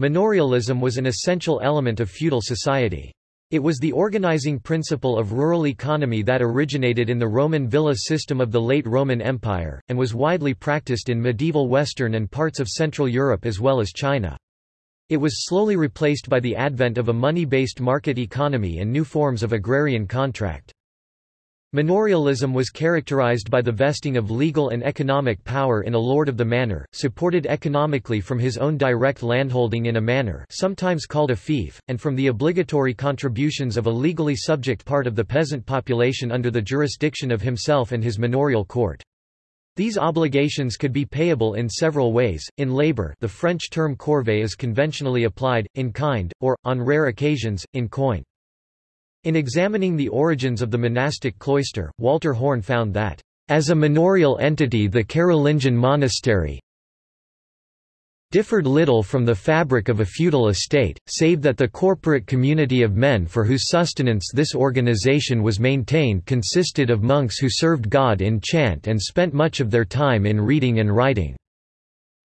Manorialism was an essential element of feudal society. It was the organizing principle of rural economy that originated in the Roman villa system of the late Roman Empire, and was widely practiced in medieval Western and parts of Central Europe as well as China. It was slowly replaced by the advent of a money-based market economy and new forms of agrarian contract. Manorialism was characterized by the vesting of legal and economic power in a lord of the manor, supported economically from his own direct landholding in a manor sometimes called a fief, and from the obligatory contributions of a legally subject part of the peasant population under the jurisdiction of himself and his manorial court. These obligations could be payable in several ways, in labor the French term corvée is conventionally applied, in kind, or, on rare occasions, in coin. In examining the origins of the monastic cloister, Walter Horn found that, as a manorial entity the Carolingian monastery, differed little from the fabric of a feudal estate, save that the corporate community of men for whose sustenance this organization was maintained consisted of monks who served God in chant and spent much of their time in reading and writing.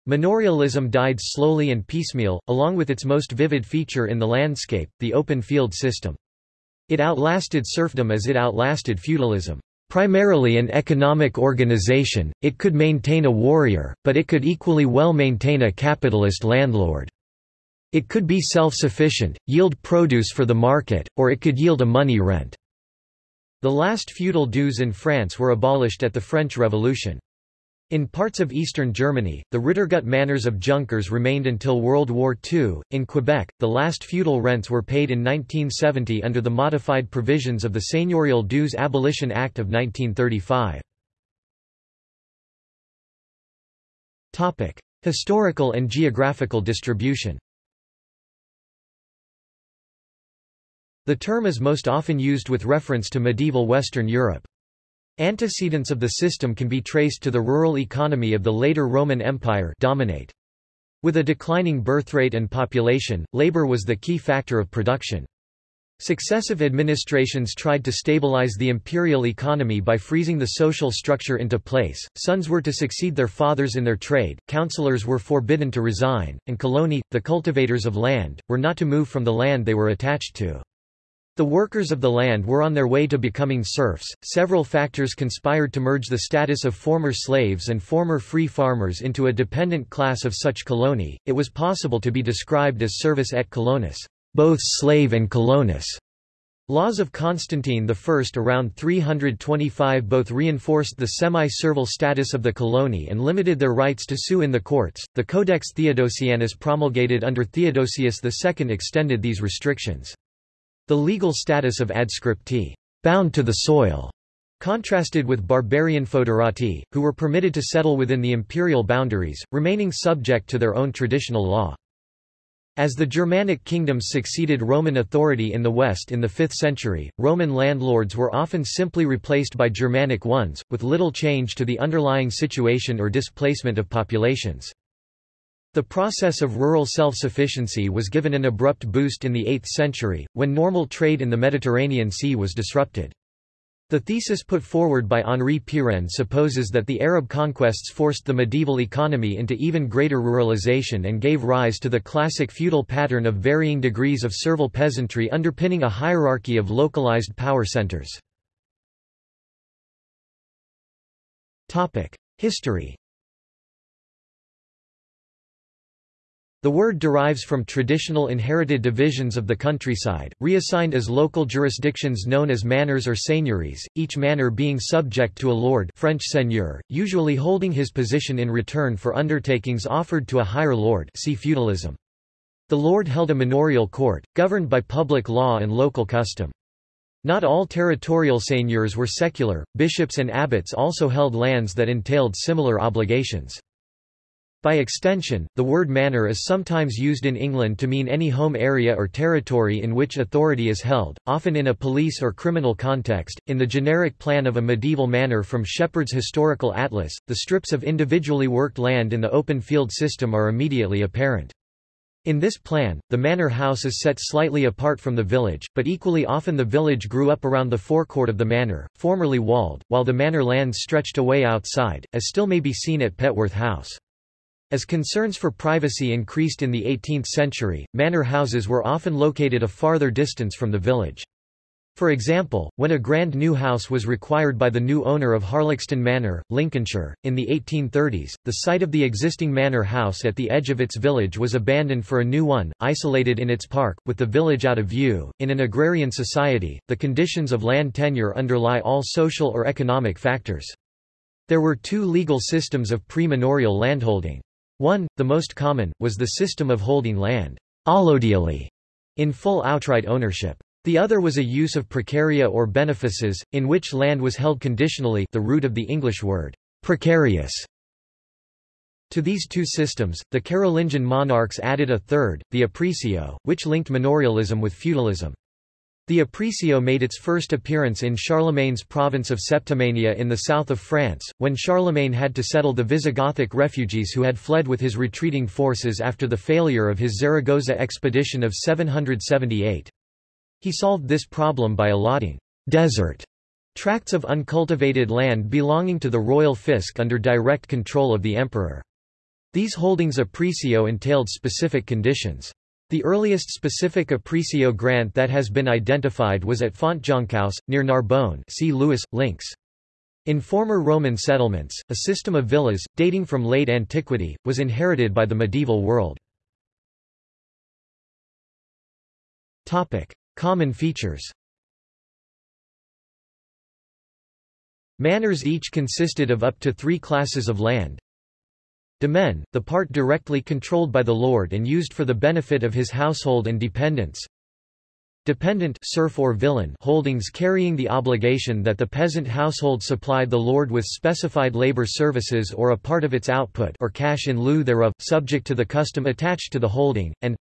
Manorialism died slowly and piecemeal, along with its most vivid feature in the landscape, the open field system. It outlasted serfdom as it outlasted feudalism. Primarily an economic organization, it could maintain a warrior, but it could equally well maintain a capitalist landlord. It could be self-sufficient, yield produce for the market, or it could yield a money rent. The last feudal dues in France were abolished at the French Revolution. In parts of eastern Germany, the Rittergut manors of Junkers remained until World War II. In Quebec, the last feudal rents were paid in 1970 under the modified provisions of the Seigneurial Dues Abolition Act of 1935. Topic: Historical and geographical distribution. The term is most often used with reference to medieval Western Europe. Antecedents of the system can be traced to the rural economy of the later Roman Empire dominate. With a declining birthrate and population, labor was the key factor of production. Successive administrations tried to stabilize the imperial economy by freezing the social structure into place, sons were to succeed their fathers in their trade, counselors were forbidden to resign, and coloni, the cultivators of land, were not to move from the land they were attached to. The workers of the land were on their way to becoming serfs. Several factors conspired to merge the status of former slaves and former free farmers into a dependent class of such coloni. It was possible to be described as servus et colonus, both slave and colonus. Laws of Constantine I around 325 both reinforced the semi-servile status of the coloni and limited their rights to sue in the courts. The Codex Theodosianus promulgated under Theodosius II extended these restrictions. The legal status of adscripti bound to the soil, contrasted with barbarian foederati, who were permitted to settle within the imperial boundaries, remaining subject to their own traditional law. As the Germanic kingdoms succeeded Roman authority in the West in the 5th century, Roman landlords were often simply replaced by Germanic ones, with little change to the underlying situation or displacement of populations. The process of rural self-sufficiency was given an abrupt boost in the 8th century, when normal trade in the Mediterranean Sea was disrupted. The thesis put forward by Henri Pirenne supposes that the Arab conquests forced the medieval economy into even greater ruralization and gave rise to the classic feudal pattern of varying degrees of servile peasantry underpinning a hierarchy of localized power centers. History The word derives from traditional inherited divisions of the countryside, reassigned as local jurisdictions known as manors or seigneuries, each manor being subject to a lord French seigneur, usually holding his position in return for undertakings offered to a higher lord see feudalism. The lord held a manorial court, governed by public law and local custom. Not all territorial seigneurs were secular, bishops and abbots also held lands that entailed similar obligations. By extension, the word manor is sometimes used in England to mean any home area or territory in which authority is held, often in a police or criminal context. In the generic plan of a medieval manor from Shepherd's Historical Atlas, the strips of individually worked land in the open field system are immediately apparent. In this plan, the manor house is set slightly apart from the village, but equally often the village grew up around the forecourt of the manor, formerly walled, while the manor lands stretched away outside, as still may be seen at Petworth House. As concerns for privacy increased in the 18th century, manor houses were often located a farther distance from the village. For example, when a grand new house was required by the new owner of Harlaxton Manor, Lincolnshire, in the 1830s, the site of the existing manor house at the edge of its village was abandoned for a new one, isolated in its park, with the village out of view. In an agrarian society, the conditions of land tenure underlie all social or economic factors. There were two legal systems of pre-manorial landholding. One, the most common, was the system of holding land allodially in full outright ownership. The other was a use of precaria or benefices, in which land was held conditionally the root of the English word precarious. To these two systems, the Carolingian monarchs added a third, the aprisio, which linked manorialism with feudalism. The aprisio made its first appearance in Charlemagne's province of Septimania in the south of France, when Charlemagne had to settle the Visigothic refugees who had fled with his retreating forces after the failure of his Zaragoza expedition of 778. He solved this problem by allotting desert tracts of uncultivated land belonging to the royal fisc under direct control of the emperor. These holdings aprisio entailed specific conditions. The earliest specific aprisio grant that has been identified was at Fontjoncous, near Narbonne see Lewis, links. In former Roman settlements, a system of villas, dating from late antiquity, was inherited by the medieval world. Common features Manors each consisted of up to three classes of land, Domain, the part directly controlled by the lord and used for the benefit of his household and dependents. Dependent serf or villein holdings carrying the obligation that the peasant household supplied the lord with specified labor services or a part of its output or cash in lieu thereof, subject to the custom attached to the holding, and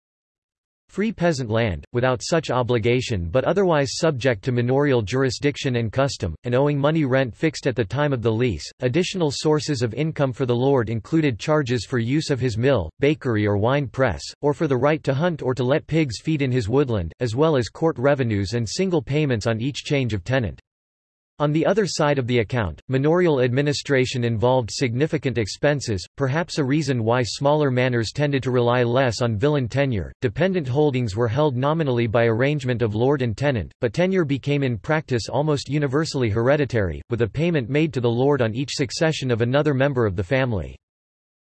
Free peasant land, without such obligation but otherwise subject to manorial jurisdiction and custom, and owing money rent fixed at the time of the lease. Additional sources of income for the lord included charges for use of his mill, bakery or wine press, or for the right to hunt or to let pigs feed in his woodland, as well as court revenues and single payments on each change of tenant. On the other side of the account, manorial administration involved significant expenses, perhaps a reason why smaller manors tended to rely less on villein tenure. Dependent holdings were held nominally by arrangement of lord and tenant, but tenure became in practice almost universally hereditary, with a payment made to the lord on each succession of another member of the family.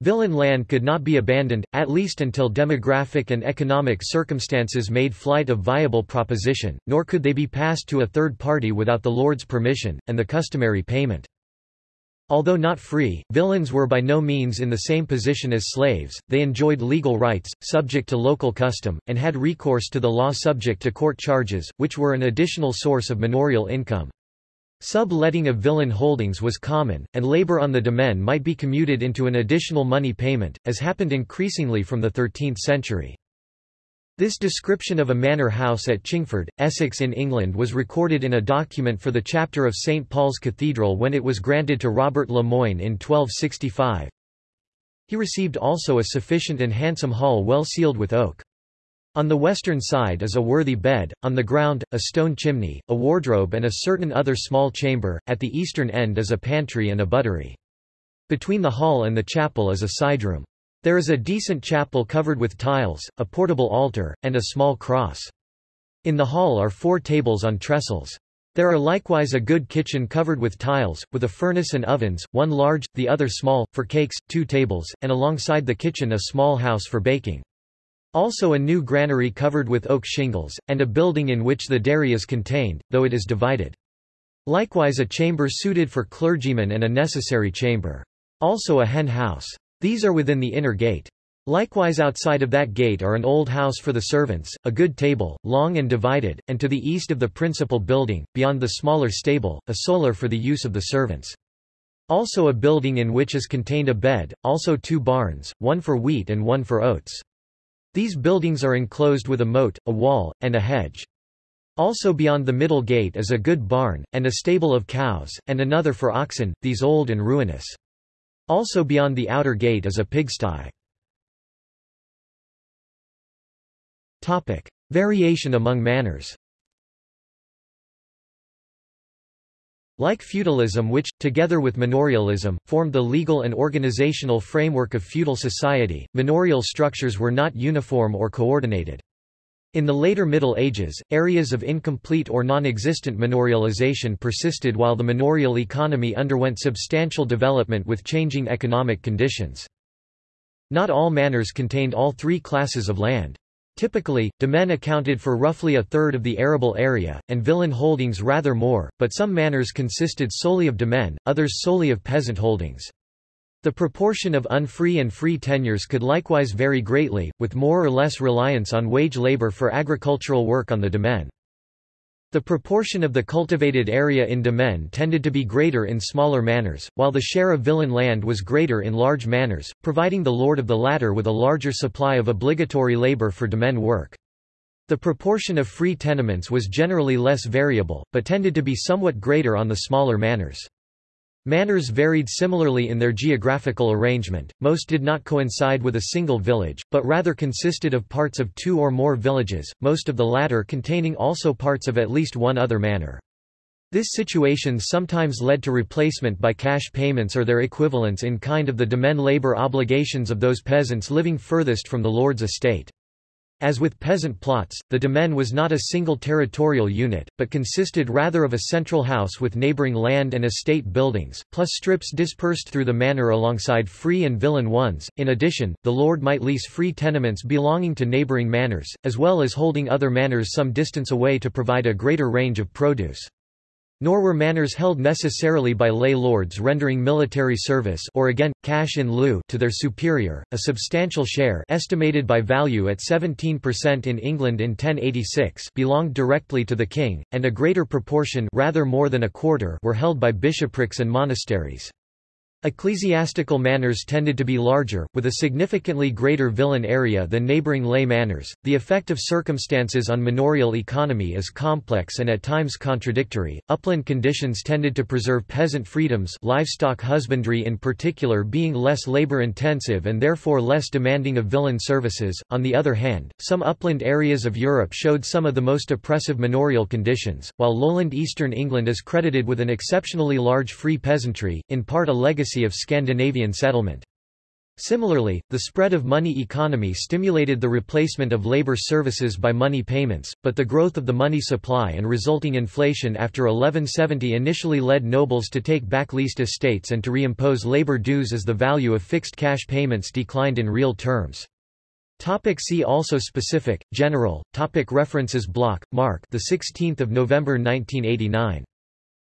Villein land could not be abandoned, at least until demographic and economic circumstances made flight a viable proposition, nor could they be passed to a third party without the lord's permission, and the customary payment. Although not free, villeins were by no means in the same position as slaves, they enjoyed legal rights, subject to local custom, and had recourse to the law subject to court charges, which were an additional source of manorial income. Sub-letting of villein holdings was common, and labor on the domain might be commuted into an additional money payment, as happened increasingly from the 13th century. This description of a manor house at Chingford, Essex in England was recorded in a document for the chapter of St. Paul's Cathedral when it was granted to Robert Le Moyne in 1265. He received also a sufficient and handsome hall well sealed with oak. On the western side is a worthy bed, on the ground, a stone chimney, a wardrobe and a certain other small chamber, at the eastern end is a pantry and a buttery. Between the hall and the chapel is a side room. There is a decent chapel covered with tiles, a portable altar, and a small cross. In the hall are four tables on trestles. There are likewise a good kitchen covered with tiles, with a furnace and ovens, one large, the other small, for cakes, two tables, and alongside the kitchen a small house for baking. Also a new granary covered with oak shingles, and a building in which the dairy is contained, though it is divided. Likewise a chamber suited for clergymen and a necessary chamber. Also a hen house. These are within the inner gate. Likewise outside of that gate are an old house for the servants, a good table, long and divided, and to the east of the principal building, beyond the smaller stable, a solar for the use of the servants. Also a building in which is contained a bed, also two barns, one for wheat and one for oats. These buildings are enclosed with a moat, a wall, and a hedge. Also beyond the middle gate is a good barn, and a stable of cows, and another for oxen, these old and ruinous. Also beyond the outer gate is a pigsty. Variation among manors Like feudalism which, together with manorialism, formed the legal and organizational framework of feudal society, manorial structures were not uniform or coordinated. In the later Middle Ages, areas of incomplete or non-existent manorialization persisted while the manorial economy underwent substantial development with changing economic conditions. Not all manors contained all three classes of land. Typically, demesne accounted for roughly a third of the arable area, and villein holdings rather more, but some manors consisted solely of demesne, others solely of peasant holdings. The proportion of unfree and free tenures could likewise vary greatly, with more or less reliance on wage labor for agricultural work on the demesne. The proportion of the cultivated area in demesne tended to be greater in smaller manors, while the share of villein land was greater in large manors, providing the lord of the latter with a larger supply of obligatory labor for demesne work. The proportion of free tenements was generally less variable, but tended to be somewhat greater on the smaller manors. Manors varied similarly in their geographical arrangement, most did not coincide with a single village, but rather consisted of parts of two or more villages, most of the latter containing also parts of at least one other manor. This situation sometimes led to replacement by cash payments or their equivalents in kind of the demesne labor obligations of those peasants living furthest from the lord's estate. As with peasant plots, the demesne was not a single territorial unit, but consisted rather of a central house with neighboring land and estate buildings, plus strips dispersed through the manor alongside free and villein ones. In addition, the lord might lease free tenements belonging to neighboring manors, as well as holding other manors some distance away to provide a greater range of produce. Nor were manors held necessarily by lay lords rendering military service or again, cash in lieu to their superior, a substantial share estimated by value at 17% in England in 1086 belonged directly to the king, and a greater proportion rather more than a quarter were held by bishoprics and monasteries. Ecclesiastical manors tended to be larger, with a significantly greater villein area than neighboring lay manors. The effect of circumstances on manorial economy is complex and at times contradictory. Upland conditions tended to preserve peasant freedoms, livestock husbandry in particular being less labor intensive and therefore less demanding of villein services. On the other hand, some upland areas of Europe showed some of the most oppressive manorial conditions, while lowland eastern England is credited with an exceptionally large free peasantry, in part a legacy of Scandinavian settlement. Similarly, the spread of money economy stimulated the replacement of labor services by money payments, but the growth of the money supply and resulting inflation after 1170 initially led nobles to take back leased estates and to reimpose labor dues as the value of fixed cash payments declined in real terms. Topic see also specific, general, topic References Bloch Marc the 16th of November 1989.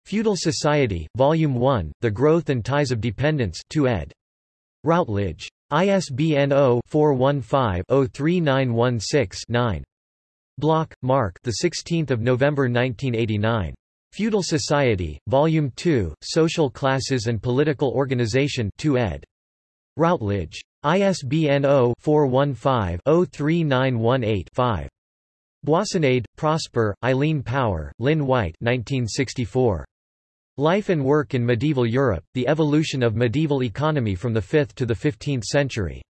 Feudal Society, Volume 1, The Growth and Ties of Dependence 2 ed. Routledge. ISBN 0-415-03916-9. Bloch, Marc the 16th of November 1989. Feudal Society, Volume 2, Social Classes and Political Organization 2 ed. Routledge. ISBN 0-415-03918-5. Boissonade, Prosper, Eileen Power, Lynn White 1964. Life and Work in Medieval Europe, The Evolution of Medieval Economy from the 5th to the 15th Century.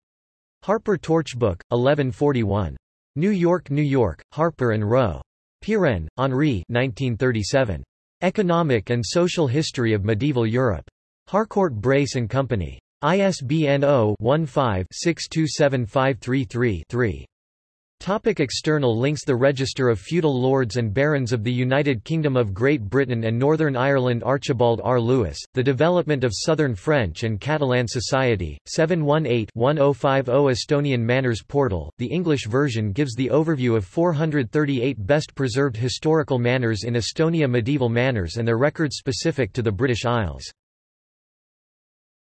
Harper Torchbook, 1141. New York, New York, Harper and Row. Pirenne, Henri 1937. Economic and Social History of Medieval Europe. Harcourt Brace and Company. ISBN 0-15-627533-3. Topic external links The Register of Feudal Lords and Barons of the United Kingdom of Great Britain and Northern Ireland Archibald R. Lewis, The Development of Southern French and Catalan Society, 718-1050 Estonian Manors Portal, the English version gives the overview of 438 best preserved historical manors in Estonia medieval manors and their records specific to the British Isles.